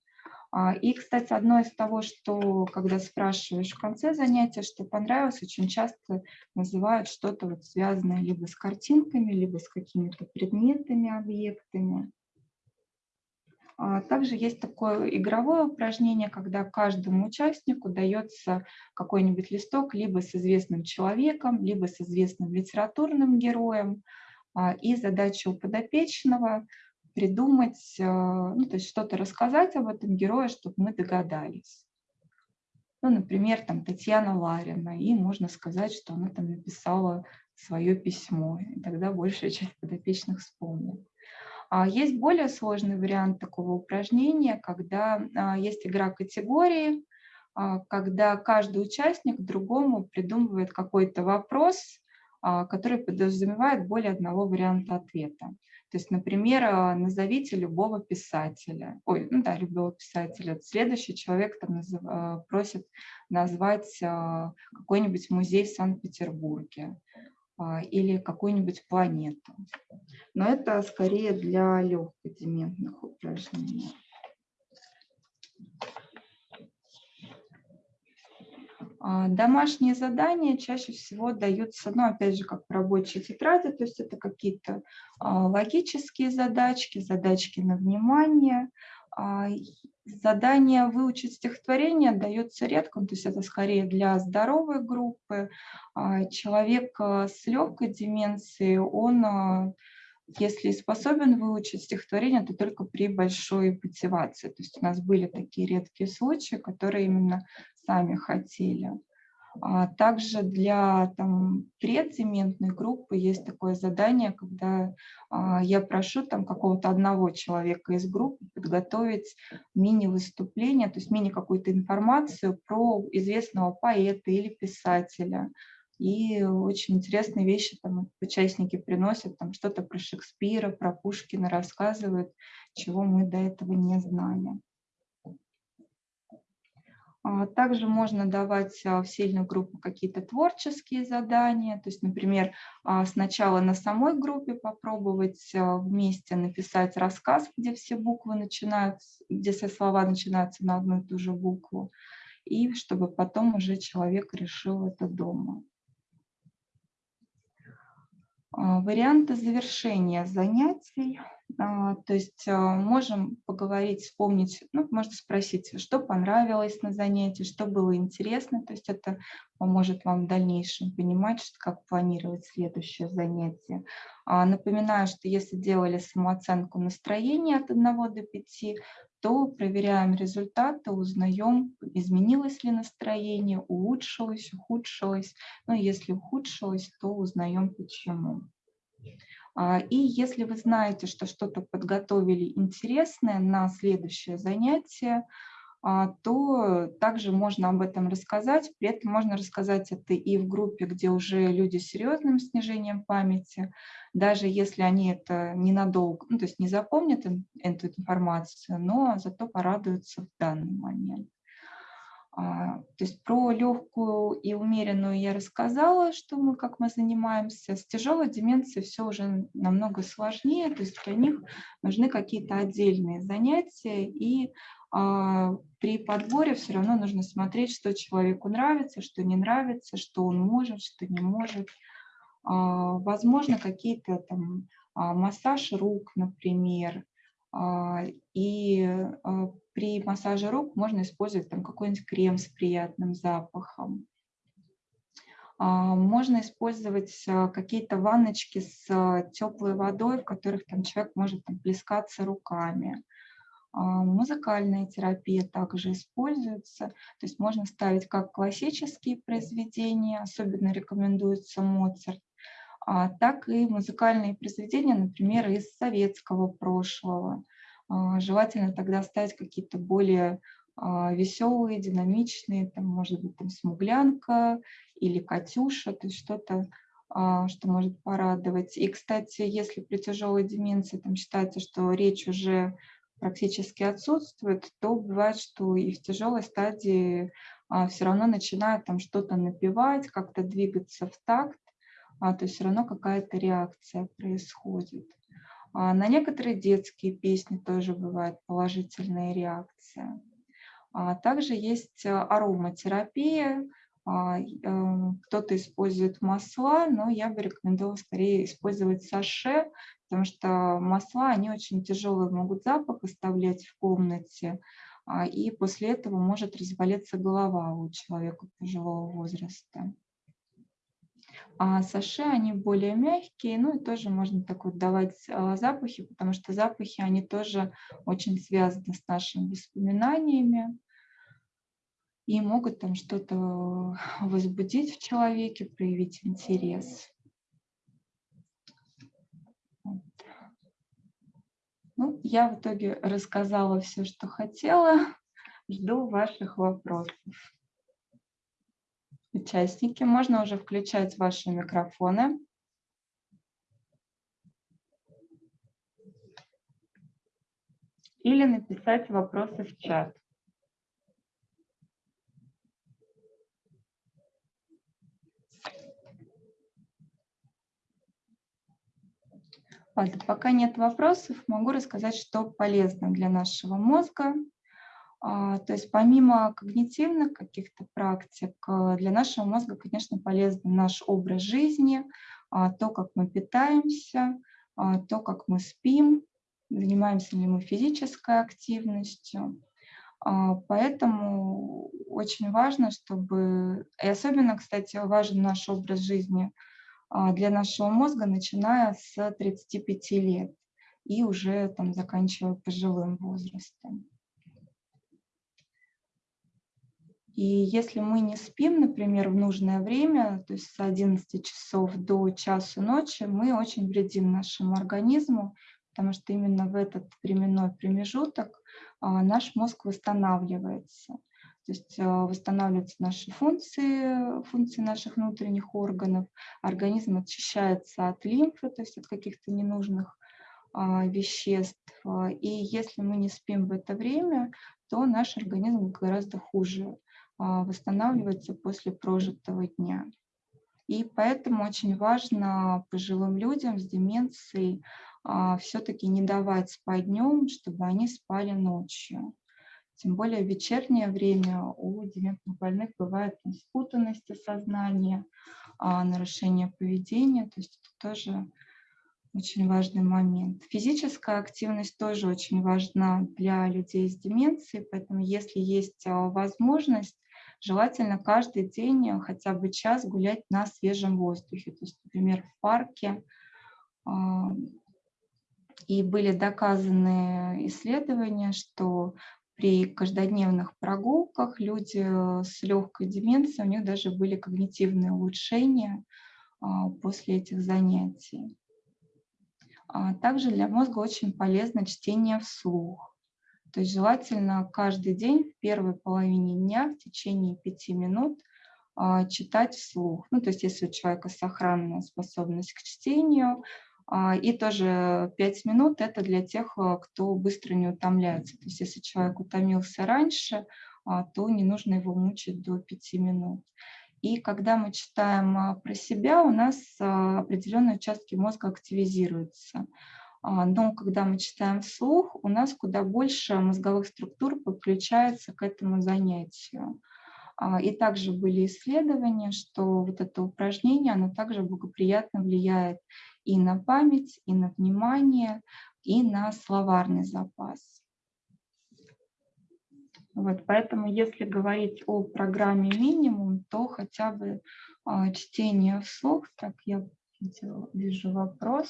И, кстати, одно из того, что, когда спрашиваешь в конце занятия, что понравилось, очень часто называют что-то вот связанное либо с картинками, либо с какими-то предметами, объектами. А, также есть такое игровое упражнение, когда каждому участнику дается какой-нибудь листок либо с известным человеком, либо с известным литературным героем. А, и задача у подопечного придумать, а, ну, то есть что-то рассказать об этом герое, чтобы мы догадались. Ну, например, там Татьяна Ларина, и можно сказать, что она там написала свое письмо, и тогда большая часть подопечных вспомнит. А есть более сложный вариант такого упражнения, когда а, есть игра категории, а, когда каждый участник другому придумывает какой-то вопрос, который подразумевает более одного варианта ответа. То есть, например, назовите любого писателя. Ой, ну да, любого писателя. Следующий человек там назов, просит назвать какой-нибудь музей в Санкт-Петербурге. А, или какую-нибудь планету. Но это скорее для легкодементных упражнений. А, домашние задания чаще всего даются, ну, опять же, как в рабочей тетради, то есть это какие-то а, логические задачки, задачки на внимание, задание выучить стихотворение дается редко, то есть это скорее для здоровой группы. А, человек а, с легкой деменцией, он, если способен выучить стихотворение, то только при большой мотивации. То есть у нас были такие редкие случаи, которые именно сами хотели. А также для там, предзементной группы есть такое задание, когда а, я прошу там какого-то одного человека из группы подготовить мини-выступление, то есть мини какую-то информацию про известного поэта или писателя. И очень интересные вещи там участники приносят, там что-то про Шекспира, про Пушкина рассказывают, чего мы до этого не знали. А, также можно давать а, в сильную группу какие-то творческие задания. То есть, например, а, сначала на самой группе попробовать вместе написать рассказ, где все буквы начинаются, где все слова начинаются на одну и ту же букву. И чтобы потом уже человек решил это дома. Варианты завершения занятий. А, то есть а, можем поговорить, вспомнить, ну, можно спросить, что понравилось на занятии, что было интересно. То есть это поможет вам в дальнейшем понимать, как планировать следующее занятие. А, напоминаю, что если делали самооценку настроения от 1 до 5, то проверяем результаты, узнаем, изменилось ли настроение, улучшилось, ухудшилось. Ну, если ухудшилось, то узнаем почему. А, и если вы знаете, что что-то подготовили интересное на следующее занятие, а, то также можно об этом рассказать. При этом можно рассказать это и в группе, где уже люди с серьезным снижением памяти, даже если они это ненадолго, ну, то есть не запомнят эту информацию, но зато порадуются в данный момент. А, то есть про легкую и умеренную я рассказала, что мы, как мы занимаемся. С тяжелой деменцией все уже намного сложнее, то есть для них нужны какие-то отдельные занятия, и а, при подборе все равно нужно смотреть, что человеку нравится, что не нравится, что он может, что не может. А, возможно, какие-то там массаж рук, например, и а, при массаже рук можно использовать там какой-нибудь крем с приятным запахом. А, можно использовать какие-то ванночки с теплой водой, в которых там человек может там, плескаться руками. Музыкальная терапия также используется, то есть можно ставить как классические произведения, особенно рекомендуется Моцарт, а, так и музыкальные произведения, например, из советского прошлого. А, желательно тогда ставить какие-то более а, веселые, динамичные, там, может быть, там «Смуглянка» или «Катюша», то есть что-то, что может порадовать. И, кстати, если при тяжелой деменции там считается, что речь уже практически отсутствует, то бывает, что и в тяжелой стадии все равно начинают там что-то напевать, как-то двигаться в такт, а, то есть все равно какая-то реакция происходит. А на некоторые детские песни тоже бывает положительная реакция. А также есть э, ароматерапия, а, эм, кто-то использует масла, но я бы рекомендовала скорее использовать саше, потому что масла, они очень тяжелые, могут запах оставлять в комнате, а, и после этого может разболеться голова у человека пожилого возраста. А саше, они более мягкие, ну и тоже можно так вот давать а, запахи, потому что запахи, они тоже очень связаны с нашими воспоминаниями и могут там что-то возбудить в человеке, проявить интерес. Ну, я в итоге рассказала все, что хотела. Жду ваших вопросов участники. Можно уже включать ваши микрофоны. Или написать вопросы в чат. Ладно, пока нет вопросов, могу рассказать, что полезно для нашего мозга. А, то есть помимо когнитивных каких-то практик, э, для нашего мозга, конечно, полезен наш образ жизни, а, то, как мы питаемся, а, то, как мы спим, занимаемся ли мы физической активностью. Поэтому очень важно, чтобы, и особенно, кстати, важен наш образ жизни для нашего мозга, начиная с 35 лет и уже там заканчивая пожилым возрастом. И если мы не спим, например, в нужное время, то есть с 11 часов до часу ночи, мы очень вредим нашему организму, потому что именно в этот временной промежуток а, наш мозг восстанавливается. То есть восстанавливаются наши функции, функции наших внутренних органов, организм очищается от лимфы, то есть от каких-то ненужных веществ. И если мы не спим в это время, то наш организм гораздо хуже восстанавливается после прожитого дня. И поэтому очень важно пожилым людям с деменцией а, все-таки не давать спать днем, чтобы они спали ночью. Тем более в вечернее время у дементных больных бывает спутанность сознания, а, нарушение поведения, то есть это тоже очень важный момент. Физическая активность тоже очень важна для людей с деменцией, поэтому если есть а, возможность, желательно каждый день э, хотя бы час гулять на свежем воздухе, то есть, например, в парке. А, и были доказаны исследования, что при каждодневных прогулках люди э, с легкой деменцией, у них даже были когнитивные улучшения а, после этих занятий. А также для мозга очень полезно чтение вслух. То есть желательно каждый день в первой половине дня в течение пяти минут а, читать вслух. Ну, то есть если у человека сохранная способность к чтению, а, и тоже пять минут – это для тех, а, кто быстро не утомляется. То есть если человек утомился раньше, то не нужно его мучить до пяти минут. И когда мы читаем про себя, у нас определенные участки мозга активизируются. А, но когда мы читаем вслух, у нас куда больше мозговых структур подключается к этому занятию. А, и также были исследования, что вот это упражнение, оно также благоприятно влияет и на память, и на внимание, и на словарный запас. Вот, поэтому если говорить о программе минимум, то хотя бы а, чтение вслух, так я вижу вопрос.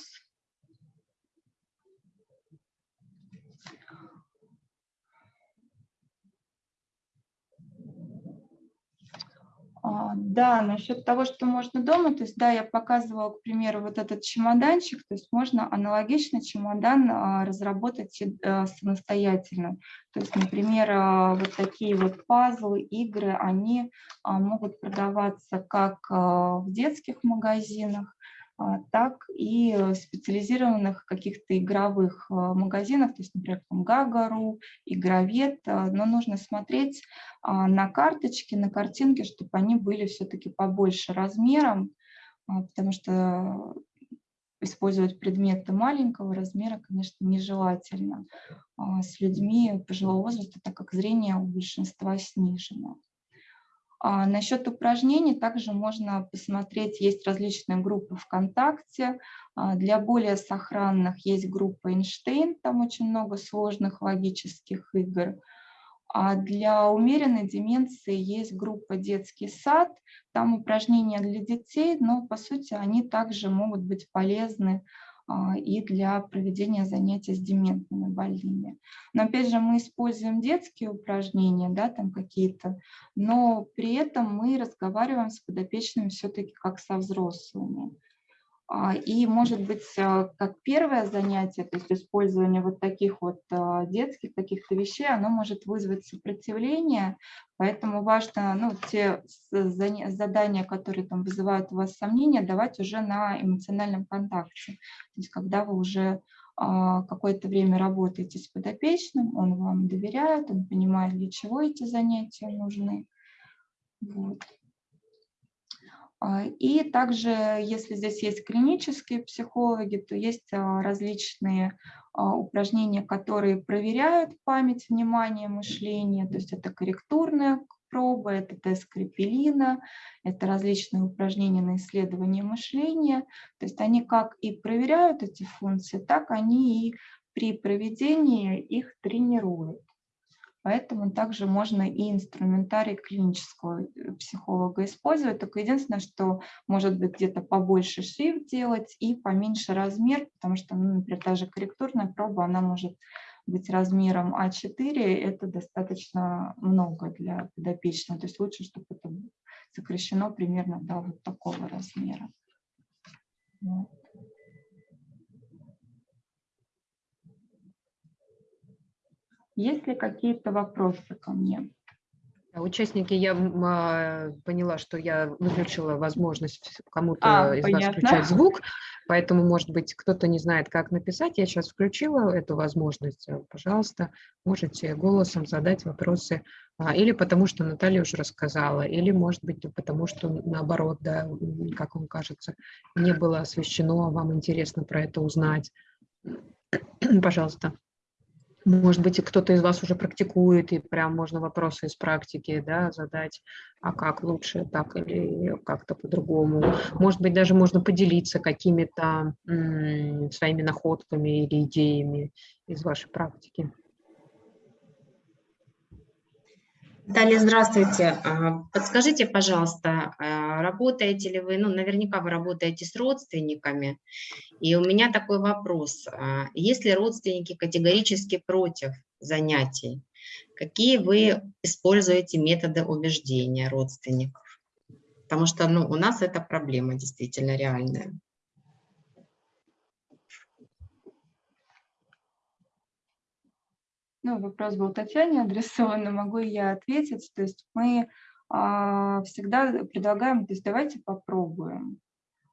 Да, насчет того, что можно дома, то есть, да, я показывала, к примеру, вот этот чемоданчик, то есть можно аналогично чемодан а, разработать э, самостоятельно. То есть, например, а, вот такие вот пазлы, игры, они могут продаваться как в детских магазинах, а, так и специализированных каких-то игровых а, магазинах, то есть, например, там Гагару, Игровед, а, но нужно смотреть на карточки, на картинки, чтобы они были все-таки побольше размером, потому что использовать предметы маленького размера, конечно, нежелательно с людьми пожилого возраста, так как зрение у большинства снижено. А насчет упражнений также можно посмотреть, есть различные группы ВКонтакте. А, для более сохранных есть группа Эйнштейн, там очень много сложных логических игр. А для умеренной деменции есть группа «Детский сад», там упражнения для детей, но по сути они также могут быть полезны и для проведения занятий с дементными больными. Но опять же мы используем детские упражнения, да, там какие-то, но при этом мы разговариваем с подопечными все-таки как со взрослыми. А, и, может быть, а, как первое занятие, то есть использование вот таких вот а, детских каких-то вещей, оно может вызвать сопротивление, поэтому важно ну, те задания, которые там вызывают у вас сомнения, давать уже на эмоциональном контакте. То есть когда вы уже какое-то время работаете с подопечным, он вам доверяет, он понимает, для чего эти занятия нужны. Вот. А, и также, если здесь есть клинические психологи, то есть а, различные а, упражнения, которые проверяют память, внимание, мышление. То есть это корректурная проба, это тест Крепелина, это различные упражнения на исследование мышления. То есть они как и проверяют эти функции, так они и при проведении их тренируют. Поэтому также можно и инструментарий клинического э, психолога использовать. Только единственное, что может быть где-то побольше шрифт делать и поменьше размер, потому что, ну, например, та же корректурная проба, она может быть размером А4, это достаточно много для подопечного. То есть лучше, чтобы это сокращено примерно до вот такого размера. Вот. Есть ли какие-то вопросы ко мне? Участники, я а, поняла, что я выключила возможность кому-то А, из вас понятно. включать звук, поэтому, может быть, кто-то не знает, как написать. Я сейчас включила эту возможность. Э, Пожалуйста, можете голосом задать вопросы. А, Или потому, что Наталья уже рассказала, или, может быть, потому, что наоборот, да, как вам кажется, не было освещено, вам интересно про это узнать. Пожалуйста. Может быть, кто-то из вас уже практикует, и прям можно вопросы из практики да, задать, а как лучше, так или как-то по-другому. Может быть, даже можно поделиться какими-то своими находками или идеями из вашей практики. Наталья, здравствуйте. А, Подскажите, пожалуйста, а, работаете ли вы, ну, наверняка вы работаете с родственниками, и у меня такой вопрос. А, Если родственники категорически против занятий, какие вы используете методы убеждения родственников? Потому что, ну, у нас это проблема действительно реальная. Ну, вопрос был Татьяне адресован, могу я ответить. То есть мы а, всегда предлагаем, то есть давайте попробуем.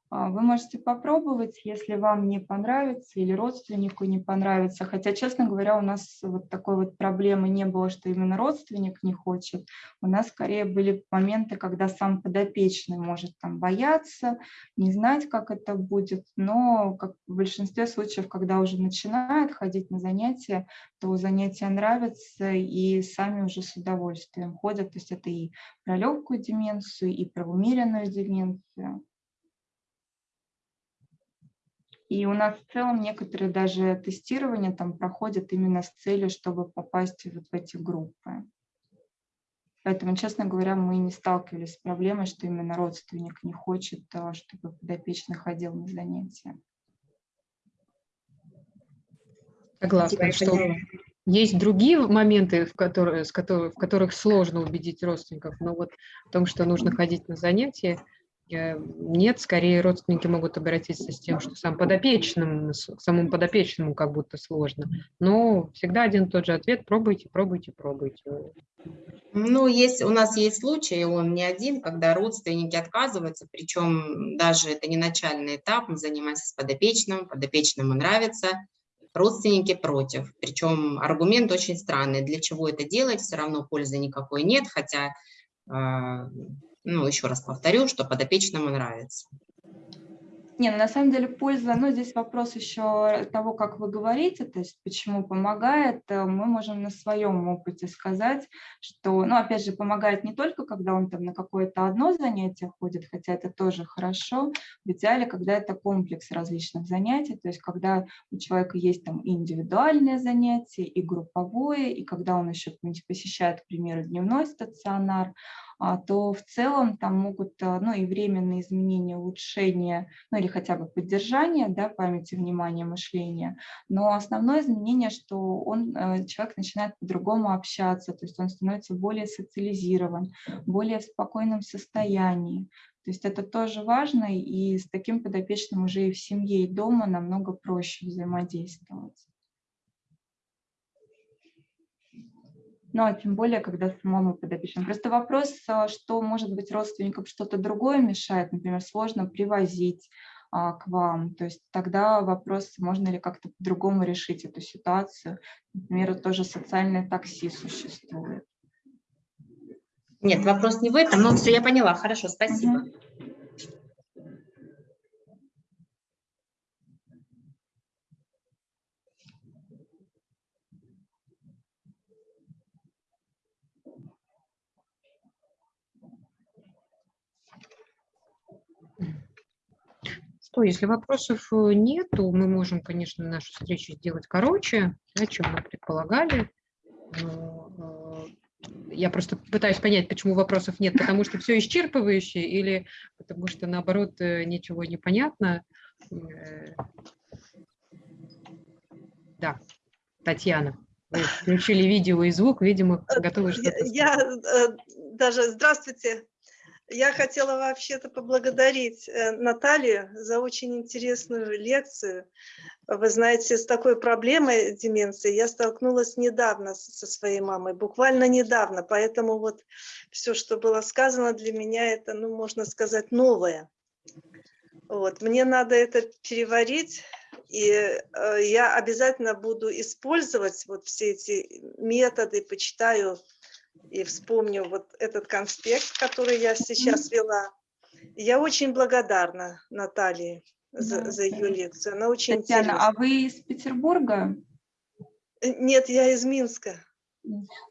А, Вы можете попробовать, если вам не понравится или родственнику не понравится. Хотя, честно говоря, у нас вот такой вот проблемы не было, что именно родственник не хочет. У нас скорее были моменты, когда сам подопечный может там бояться, не знать, как это будет. Но как в большинстве случаев, когда уже начинает ходить на занятия, то занятия нравятся и сами уже с удовольствием ходят. То есть это и про легкую деменцию, и про умеренную деменцию. И у нас в целом некоторые даже тестирования там проходят именно с целью, чтобы попасть вот в эти группы. Поэтому, честно говоря, мы не сталкивались с проблемой, что именно родственник не хочет, а, чтобы подопечный ходил на занятия. Согласна, что есть другие моменты, в, которые, с которых, в которых сложно убедить родственников, но вот в том, что нужно ходить на занятия, нет, скорее родственники могут обратиться с тем, что сам подопечным, самому подопечному как будто сложно. Но всегда один и тот же ответ – пробуйте, пробуйте, пробуйте. Ну, есть, у нас есть случай, он не один, когда родственники отказываются, причем даже это не начальный этап, мы занимаемся с подопечным, подопечному нравится, родственники против. Причем аргумент очень странный, для чего это делать, все равно пользы никакой нет, хотя, а, ну, еще раз повторю, что подопечному нравится. Не, ну на самом деле польза, ну здесь вопрос еще того, как вы говорите, то есть почему помогает. Э, Мы можем на своем опыте сказать, что, ну опять же, помогает не только, когда он там на какое-то одно занятие ходит, хотя это тоже хорошо, в идеале, когда это комплекс различных занятий, то есть когда у человека есть там и индивидуальное занятие, и групповое, и когда он еще посещает, к примеру, дневной стационар, то в целом там могут а, ну, и временные изменения, улучшения, ну или хотя бы поддержание да, памяти, внимания, мышления. Но основное изменение, что он, э, человек начинает по-другому общаться, то есть он становится более социализирован, более в спокойном состоянии. То есть это тоже важно, и с таким подопечным уже и в семье, и дома намного проще взаимодействовать. Ну, а тем более, когда самому подопечному. Просто вопрос, а, что, может быть, родственникам что-то другое мешает, например, сложно привозить а, к вам. То есть тогда вопрос, можно ли как-то по-другому решить эту ситуацию. Например, тоже социальное такси существует. Нет, вопрос не в этом, но все, я поняла, хорошо, спасибо. Мгм. Что, если вопросов э, нету, мы можем, конечно, нашу встречу сделать короче, да, чем мы предполагали. Э, я просто пытаюсь понять, почему вопросов нет, потому что все исчерпывающе или потому что, наоборот, э, ничего не понятно. Да, Татьяна, вы включили видео и звук, видимо, готовы Я, что-то я, э, даже, здравствуйте, Я хотела вообще-то поблагодарить э, Наталью за очень интересную лекцию. Вы знаете, с такой проблемой деменции я столкнулась недавно со своей мамой, буквально недавно, поэтому вот все, что было сказано для меня, это, ну, можно сказать, новое. Вот, мне надо это переварить, и э, я обязательно буду использовать вот все эти методы, почитаю и вспомню вот этот конспект, который я сейчас вела. Я очень благодарна Наталье за, Да, за ее лекцию. Она очень Татьяна, а интересная. вы из Петербурга? Э, Нет, я из Минска.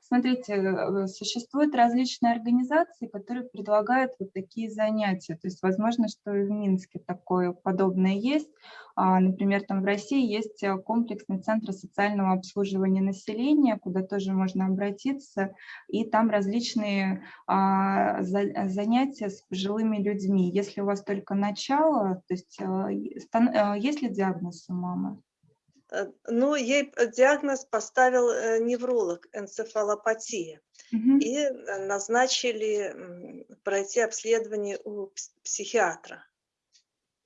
Смотрите, э, существуют различные организации, которые предлагают вот такие занятия. То есть, возможно, что и в Минске такое подобное есть. А, Например, там в России есть э, комплексный центр социального обслуживания населения, куда тоже можно обратиться. И там различные а, за- занятия с пожилыми людьми. Если у вас только начало, то есть э, э, есть ли диагноз у мамы? Э, Ну, ей п- диагноз поставил э, невролог энцефалопатия. Мгм. И э, назначили пройти обследование у пс- психиатра.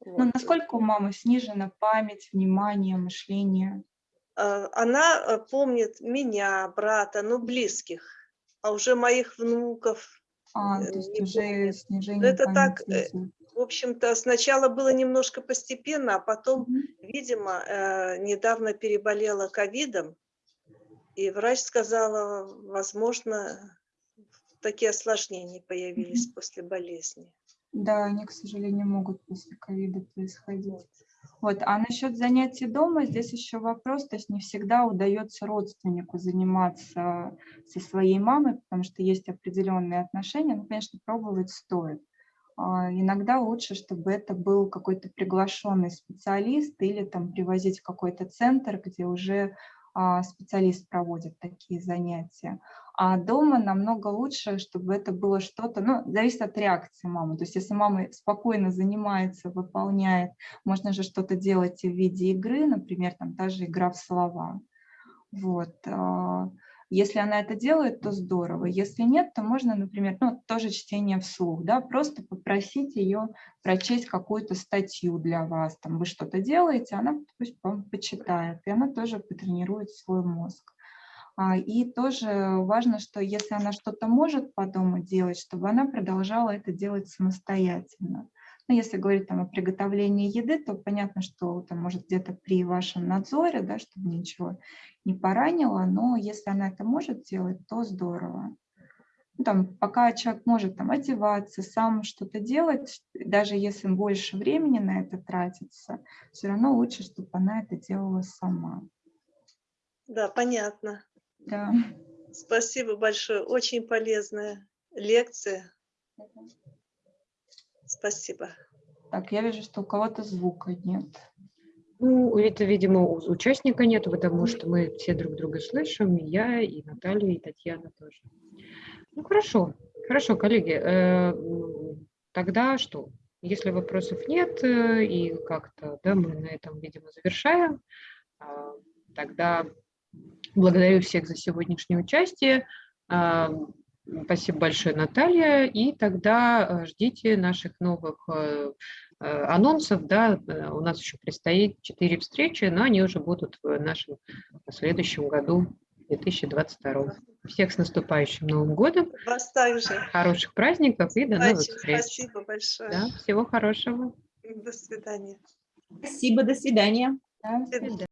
Ну, Вот. насколько у мамы снижена память, внимание, мышление? Э, Она э, помнит меня, брата, ну, близких, а уже моих внуков. А, Э, то есть уже снижение это так, памяти э, идет. В общем-то, сначала было немножко постепенно, а потом. Видимо, э, недавно переболела ковидом, и врач сказала, возможно, такие осложнения появились после болезни. Да, они, к сожалению, могут после ковида происходить. Вот. А насчет занятий дома, здесь еще вопрос, то есть не всегда удается родственнику заниматься со своей мамой, потому что есть определенные отношения, но, конечно, пробовать стоит. А, Иногда лучше, чтобы это был какой-то приглашенный специалист или там привозить какой-то центр, где уже а, специалист проводит такие занятия. А дома намного лучше, чтобы это было что-то, ну, зависит от реакции мамы. То есть если мама спокойно занимается, выполняет, можно же что-то делать в виде игры, например, там та же игра в слова. Вот. Если она это делает, то здорово. Если нет, то можно, например, ну, тоже чтение вслух, да, просто попросить ее прочесть какую-то статью для вас. Там вы что-то делаете, она пусть вам почитает, и она тоже потренирует свой мозг. А, И тоже важно, что если она что-то может по дому делать, чтобы она продолжала это делать самостоятельно. Ну, если говорить там о приготовлении еды, то понятно, что там может где-то при вашем надзоре, да, чтобы ничего не поранило, но если она это может делать, то здорово. Ну, там, пока человек может там, одеваться, сам что-то делать, даже если больше времени на это тратится, все равно лучше, чтобы она это делала сама. Да, понятно. Да. Спасибо большое. Очень полезная лекция. Спасибо. Так, я вижу, что у кого-то звука нет. Ну, это, видимо, у участника нет, потому что мы все друг друга слышим, и я, и Наталья, и Татьяна тоже. Ну, хорошо, хорошо, коллеги. э, Тогда что? Если вопросов нет, э, и как-то, да, мы на этом, видимо, завершаем, а, тогда благодарю всех за сегодняшнее участие. Спасибо большое, Наталья. И тогда э, ждите наших новых э, э, анонсов. Да, у нас еще предстоит четыре встречи, но они уже будут в нашем следующем году, 2022. Всех с наступающим Новым годом, Вас также. хороших праздников и до новых Очень встреч. спасибо большое. Да, всего хорошего. До свидания. Спасибо, до свидания. Да, До свидания.